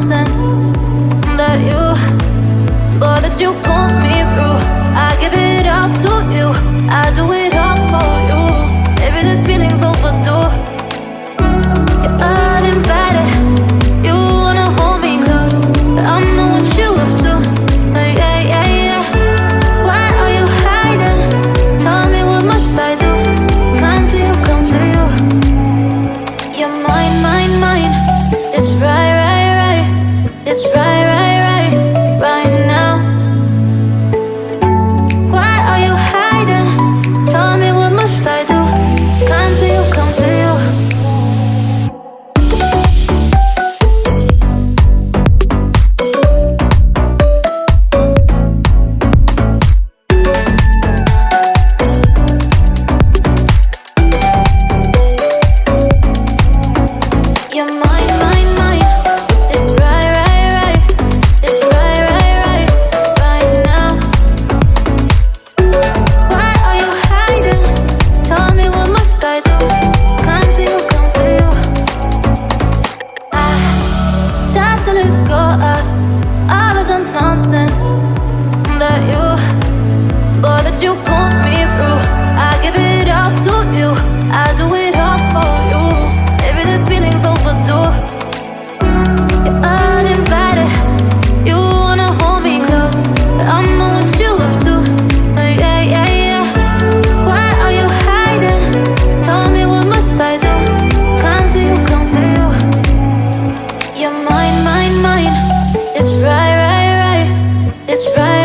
nonsense that you, but that you pulled me through. you. Boy, that you put me through I give it all to you. I do it all for you. Maybe this feeling's overdue. You're uninvited You wanna hold me close. But I know what you up to Yeah, yeah, yeah. Why are you hiding? Tell me what must I do? Come to you, come to you. You're mine, mine, mine. It's right, right, right. It's right.